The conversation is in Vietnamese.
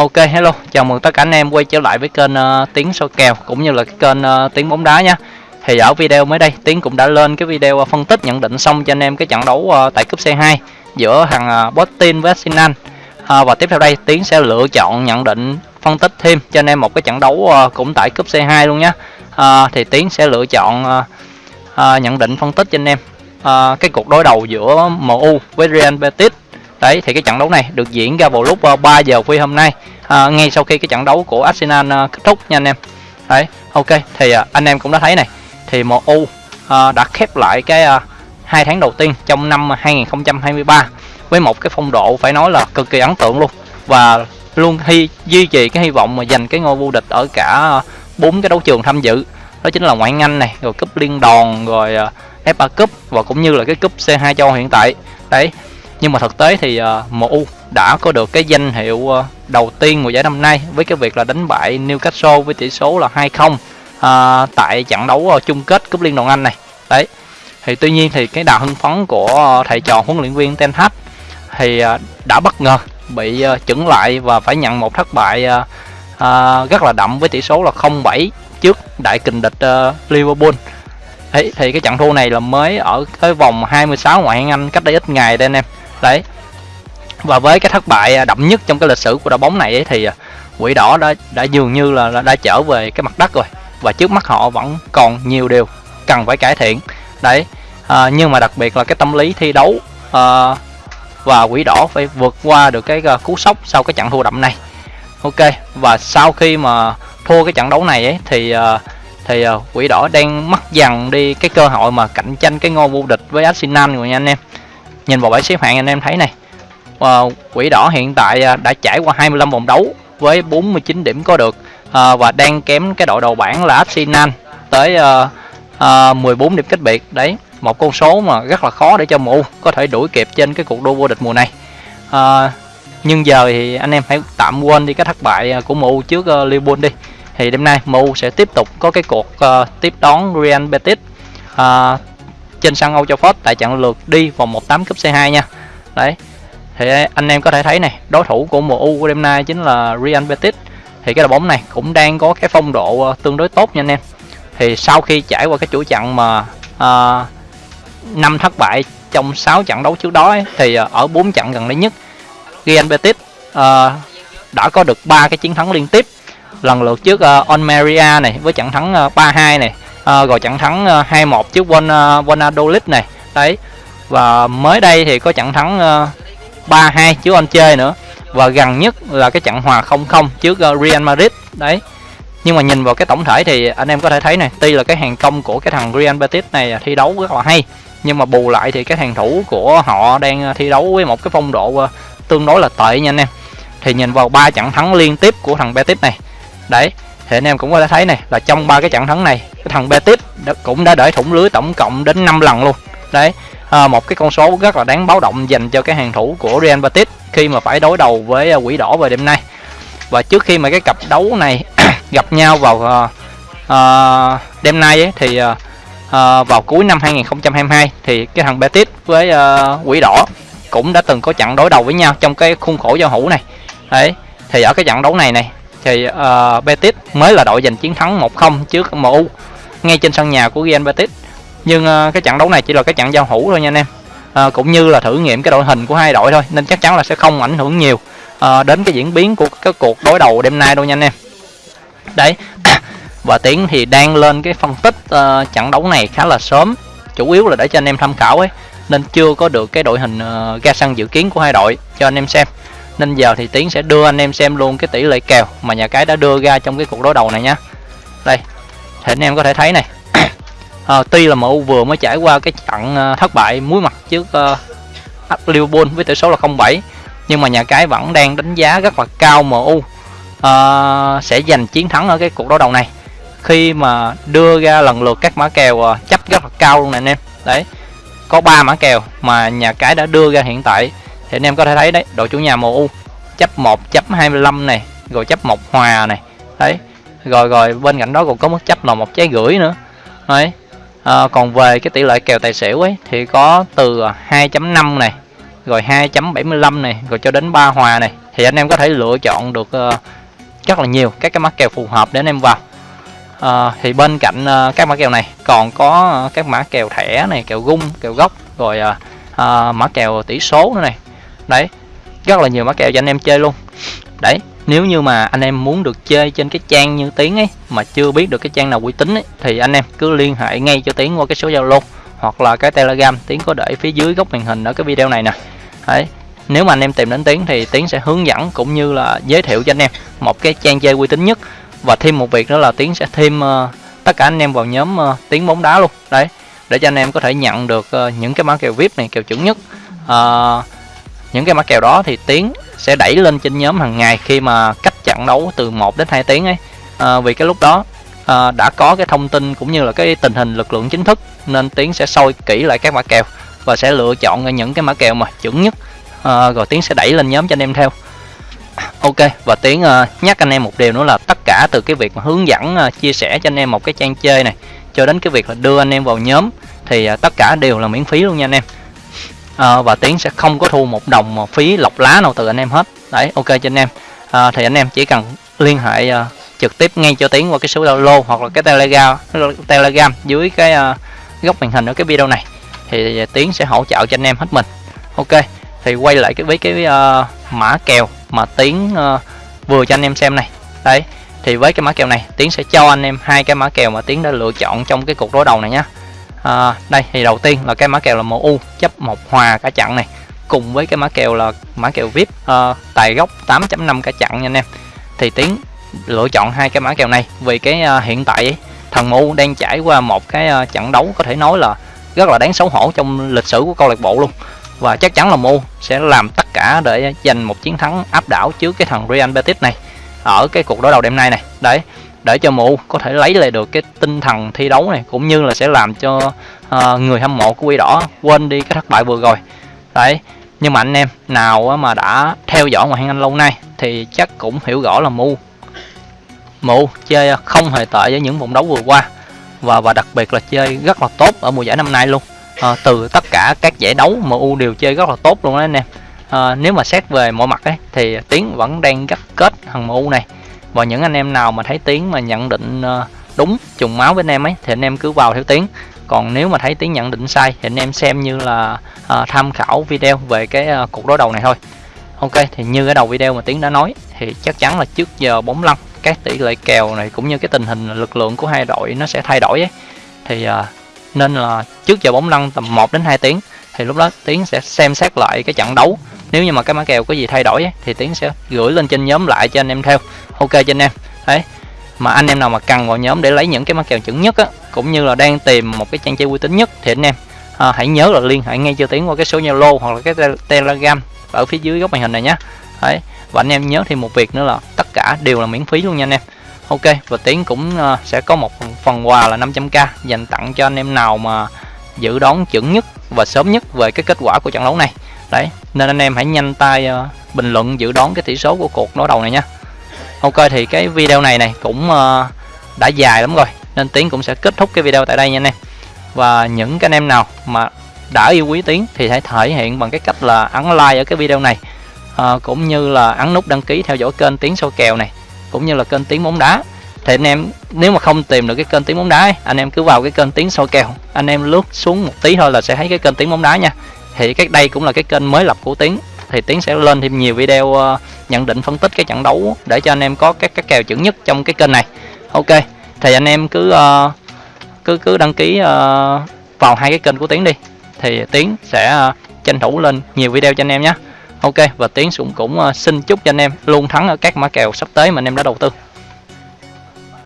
Ok hello, chào mừng tất cả anh em quay trở lại với kênh ờ, uh, Tiến soi kèo cũng như là cái kênh ờ, uh, Tiến bóng đá nha. Thì ở video mới đây Tiến cũng đã lên cái video uh, phân tích nhận định xong cho anh em cái trận đấu uh, tại cúp C2 giữa thằng uh, Botin với Sinan. Uh, và tiếp theo đây Tiến sẽ lựa chọn nhận định phân tích thêm cho anh em một cái trận đấu uh, cũng tại cúp C2 luôn nhé. Uh, thì Tiến sẽ lựa chọn uh, uh, nhận định phân tích cho anh em uh, cái cuộc đối đầu giữa MU với Real Betis đấy thì cái trận đấu này được diễn ra vào lúc ờ, 3 giờ khuya hôm nay. À, ngay sau khi cái trận đấu của Arsenal ờ, kết thúc nha anh em. Đấy ok thì à, anh em cũng đã thấy này thì MU à, đã khép lại cái à, hai tháng đầu tiên trong năm 2023 với một cái phong độ phải nói là cực kỳ ấn tượng luôn. Và luôn hy duy trì cái hy vọng mà giành cái ngôi vô địch ở cả bốn cái đấu trường tham dự. Đó chính là ngoại hạng Anh này rồi cúp liên đoàn rồi FA Cup và cũng như là cái cúp C2 châu hiện tại. Đấy nhưng mà thực tế thì ờ, uh, MU đã có được cái danh hiệu uh, đầu tiên mùa giải năm nay với cái việc là đánh bại Newcastle với tỷ số là 2-0 uh, ờ, tại trận đấu uh, chung kết cúp liên đoàn Anh này. Đấy. Thì tuy nhiên thì cái đà hưng phấn của uh, thầy trò huấn luyện viên Ten Hag thì uh, đã bất ngờ bị uh, chững lại và phải nhận một thất bại uh, uh, rất là đậm với tỷ số là 0-7 trước đại kình địch uh, Liverpool. Thì, thì cái trận thua này là mới ở cái vòng 26 ngoại hạng Anh cách đây ít ngày đây anh em đấy. Và với cái thất bại à, đậm nhất trong cái lịch sử của đội bóng này ấy, thì à, quỷ đỏ đã đã dường như là đã trở về cái mặt đất rồi. Và trước mắt họ vẫn còn nhiều điều cần phải cải thiện. Đấy. À, nhưng mà đặc biệt là cái tâm lý thi đấu à, và quỷ đỏ phải vượt qua được cái à, cú sốc sau cái trận thua đậm này. Ok. Và sau khi mà thua cái trận đấu này ấy thì à, thì quỷ đỏ đang mất dần đi cái cơ hội mà cạnh tranh cái ngôi vô địch với Arsenal rồi nha anh em nhìn vào bảng xếp hạng anh em thấy này. Ờ, uh, quỷ đỏ hiện tại à, đã trải qua 25 vòng đấu với 49 điểm có được. Uh, và đang kém cái đội đầu bảng là Arsenal tới uh, uh, 14 điểm cách biệt. Đấy một con số mà rất là khó để cho MU có thể đuổi kịp trên cái cuộc đua vô địch mùa này. Uh, nhưng giờ thì anh em hãy tạm quên đi cái thất bại à, của MU trước uh, Liverpool đi. Thì đêm nay MU sẽ tiếp tục có cái cuộc uh, tiếp đón Real Betis. Uh, trên sân Old Trafford tại trận lượt đi vòng 1/8 cúp C2 nha. Đấy. Thì anh em có thể thấy này, đối thủ của MU của đêm nay chính là Real Betis. Thì cái đội bóng này cũng đang có cái phong độ ờ, tương đối tốt nha anh em. Thì sau khi trải qua cái chuỗi trận mà à, năm thất bại trong 6 trận đấu trước đó ấy, thì ờ, ở 4 trận gần đây nhất Real Betis à, đã có được ba cái chiến thắng liên tiếp lần lượt trước uh, On này với trận thắng uh, 3-2 này à, rồi trận thắng ờ, 2-1 trước Von ờ, Valladolid này. Đấy và mới đây thì có trận thắng uh, 3-2 trước anh chơi nữa. Và gần nhất là cái trận hòa 0-0 trước uh, Real Madrid. Đấy nhưng mà nhìn vào cái tổng thể thì anh em có thể thấy này tuy là cái hàng công của cái thằng Real Betis này thi đấu rất là hay nhưng mà bù lại thì cái hàng thủ của họ đang thi đấu với một cái phong độ uh, tương đối là tệ nha anh em. Thì nhìn vào ba trận thắng liên tiếp của thằng Betis này. Đấy thì anh em cũng có thể thấy này là trong ba cái trận thắng này cái thằng Betis đã, cũng đã để thủng lưới tổng cộng đến 5 lần luôn. Đấy à, một cái con số rất là đáng báo động dành cho cái hàng thủ của Real Betis khi mà phải đối đầu với à, quỷ đỏ vào đêm nay. Và trước khi mà cái cặp đấu này gặp nhau vào uh, uh, đêm nay ấy, thì uh, uh, vào cuối năm 2022 thì cái thằng Betis với uh, quỷ đỏ cũng đã từng có trận đối đầu với nhau trong cái khuôn khổ giao hữu này. Đấy thì ở cái trận đấu này này thì uh, Betis mới là đội giành chiến thắng 1-0 trước MU ngay trên sân nhà của Real Betis. Nhưng uh, cái trận đấu này chỉ là cái trận giao hữu thôi nha anh em. Uh, cũng như là thử nghiệm cái đội hình của hai đội thôi nên chắc chắn là sẽ không ảnh hưởng nhiều uh, đến cái diễn biến của cái cuộc đối đầu đêm nay đâu nha anh em. Đấy và tiến thì đang lên cái phân tích uh, trận đấu này khá là sớm chủ yếu là để cho anh em tham khảo ấy nên chưa có được cái đội hình uh, ra sân dự kiến của hai đội cho anh em xem nên giờ thì tiến sẽ đưa anh em xem luôn cái tỷ lệ kèo mà nhà cái đã đưa ra trong cái cuộc đối đầu này nhá đây thì anh em có thể thấy này. À, tuy là MU vừa mới trải qua cái trận ờ, thất bại muối mặt trước uh, Liverpool với tỷ số là 0-7 nhưng mà nhà cái vẫn đang đánh giá rất là cao MU uh, sẽ giành chiến thắng ở cái cuộc đối đầu này. Khi mà đưa ra lần lượt các mã kèo uh, chấp rất là cao luôn này anh em. Đấy có ba mã kèo mà nhà cái đã đưa ra hiện tại thì anh em có thể thấy đấy đội chủ nhà MU chấp 1 chấp 25 này rồi chấp một hòa này. Đấy rồi rồi bên cạnh đó còn có mức chấp là một trái gửi nữa. Đấy à, còn về cái tỷ lệ kèo tài xỉu ấy thì có từ 2.5 này rồi 2.75 này rồi cho đến 3 hòa này. Thì anh em có thể lựa chọn được uh, rất là nhiều các cái mã kèo phù hợp để anh em vào. Uh, thì bên cạnh uh, các mã kèo này còn có uh, các mã kèo thẻ này kèo gung kèo gốc rồi uh, uh, mã kèo tỷ số nữa này đấy rất là nhiều mã kèo cho anh em chơi luôn. Đấy nếu như mà anh em muốn được chơi trên cái trang như tiếng ấy mà chưa biết được cái trang nào uy tín ấy thì anh em cứ liên hệ ngay cho tiếng qua cái số zalo hoặc là cái telegram. Tiếng có để phía dưới góc màn hình ở cái video này nè. Đấy nếu mà anh em tìm đến tiếng thì tiến sẽ hướng dẫn cũng như là giới thiệu cho anh em một cái trang chơi uy tín nhất. Và thêm một việc nữa là tiến sẽ thêm uh, tất cả anh em vào nhóm ờ, uh, tiếng bóng đá luôn. Đấy để cho anh em có thể nhận được uh, những cái mã kèo vip này kèo chuẩn nhất. Uh, những cái mã kèo đó thì tiến sẽ đẩy lên trên nhóm hàng ngày khi mà cách trận đấu từ 1 đến 2 tiếng ấy. À, vì cái lúc đó à, đã có cái thông tin cũng như là cái tình hình lực lượng chính thức nên tiến sẽ soi kỹ lại các mã kèo và sẽ lựa chọn những cái mã kèo mà chuẩn nhất. À, rồi tiến sẽ đẩy lên nhóm cho anh em theo. Ok và tiến uh, nhắc anh em một điều nữa là tất cả từ cái việc mà hướng dẫn uh, chia sẻ cho anh em một cái trang chơi này cho đến cái việc là đưa anh em vào nhóm thì uh, tất cả đều là miễn phí luôn nha anh em à, và tiến sẽ không có thu một đồng phí lọc lá nào từ anh em hết. Đấy ok cho anh em. À, thì anh em chỉ cần liên hệ uh, trực tiếp ngay cho tiến qua cái số zalo hoặc là cái telegram telegram dưới cái uh, góc màn hình ở cái video này. Thì tiến sẽ hỗ trợ cho anh em hết mình. Ok thì quay lại cái với cái uh, mã kèo mà tiến uh, vừa cho anh em xem này. Đấy thì với cái mã kèo này tiến sẽ cho anh em hai cái mã kèo mà tiến đã lựa chọn trong cái cuộc đối đầu này nhé à, đây thì đầu tiên là cái mã kèo là MU chấp một hòa cả chặn này. Cùng với cái mã kèo là mã kèo VIP à, ờ, tài gốc 8.5 cả chặn nha anh em. Thì tiến lựa chọn hai cái mã kèo này vì cái à, hiện tại ấy, thằng MU đang trải qua một cái à, trận đấu có thể nói là rất là đáng xấu hổ trong lịch sử của câu lạc bộ luôn. Và chắc chắn là MU sẽ làm tất cả để giành một chiến thắng áp đảo trước cái thằng Real Betis này ở cái cuộc đối đầu đêm nay này. Đấy để cho mụ có thể lấy lại được cái tinh thần thi đấu này cũng như là sẽ làm cho uh, người hâm mộ của Quy Đỏ quên đi cái thất bại vừa rồi. Đấy nhưng mà anh em nào mà đã theo dõi ngoại hạng Anh lâu nay thì chắc cũng hiểu rõ là mu mụ chơi không hề tệ với những vòng đấu vừa qua và và đặc biệt là chơi rất là tốt ở mùa giải năm nay luôn. À, từ tất cả các giải đấu MU đều chơi rất là tốt luôn đó anh em. À, nếu mà xét về mọi mặt ấy thì tiến vẫn đang gắt kết thằng MU này và những anh em nào mà thấy tiếng mà nhận định ờ, đúng trùng máu với anh em ấy thì anh em cứ vào theo tiếng còn nếu mà thấy tiếng nhận định sai thì anh em xem như là uh, tham khảo video về cái uh, cuộc đối đầu này thôi ok thì như cái đầu video mà tiếng đã nói thì chắc chắn là trước giờ bóng lăn các tỷ lệ kèo này cũng như cái tình hình lực lượng của hai đội nó sẽ thay đổi ấy. thì uh, nên là trước giờ bóng lăn tầm 1 đến 2 tiếng thì lúc đó tiếng sẽ xem xét lại cái trận đấu nếu như mà cái mã kèo có gì thay đổi ấy, thì tiến sẽ gửi lên trên nhóm lại cho anh em theo. Ok cho anh em. Đấy. Mà anh em nào mà cần vào nhóm để lấy những cái mã kèo chuẩn nhất á cũng như là đang tìm một cái trang chơi uy tín nhất thì anh em à, hãy nhớ là liên hệ ngay cho tiến qua cái số zalo hoặc là cái telegram ở phía dưới góc màn hình này nhé đấy. Và anh em nhớ thêm một việc nữa là tất cả đều là miễn phí luôn nha anh em. Ok và tiến cũng uh, sẽ có một phần quà là 500k dành tặng cho anh em nào mà dự đoán chuẩn nhất và sớm nhất về cái kết quả của trận đấu này đấy nên anh em hãy nhanh tay uh, bình luận dự đoán cái tỷ số của cuộc đối đầu này nhé ok thì cái video này này cũng uh, đã dài lắm rồi nên tiến cũng sẽ kết thúc cái video tại đây nha anh em. Và những cái anh em nào mà đã yêu quý tiến thì hãy thể hiện bằng cái cách là ấn like ở cái video này à, cũng như là ấn nút đăng ký theo dõi kênh tiến sâu kèo này cũng như là kênh tiến bóng đá. Thì anh em nếu mà không tìm được cái kênh tiếng bóng đá ấy, anh em cứ vào cái kênh tiếng soi kèo. Anh em lướt xuống một tí thôi là sẽ thấy cái kênh tiếng bóng đá nha thì cái đây cũng là cái kênh mới lập của tiến. Thì tiến sẽ lên thêm nhiều video ờ, nhận định phân tích cái trận đấu để cho anh em có các cái kèo chuẩn nhất trong cái kênh này. Ok thì anh em cứ uh, cứ cứ đăng ký uh, vào hai cái kênh của tiến đi. Thì tiến sẽ uh, tranh thủ lên nhiều video cho anh em nhé. Ok và tiến cũng cũng uh, xin chúc cho anh em luôn thắng ở các mã kèo sắp tới mà anh em đã đầu tư.